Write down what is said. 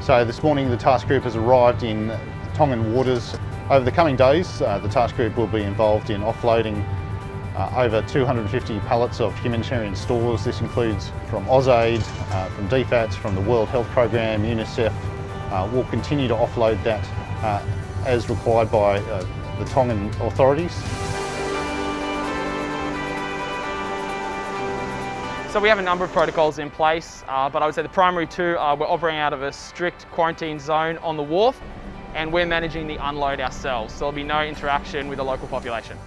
So this morning the task group has arrived in Tongan waters. Over the coming days, uh, the task group will be involved in offloading uh, over 250 pallets of humanitarian stores. This includes from AusAid, uh, from DFATS, from the World Health Programme, UNICEF. Uh, we'll continue to offload that uh, as required by uh, the Tongan authorities. So we have a number of protocols in place, uh, but I would say the primary two are we're operating out of a strict quarantine zone on the wharf and we're managing the unload ourselves. So there'll be no interaction with the local population.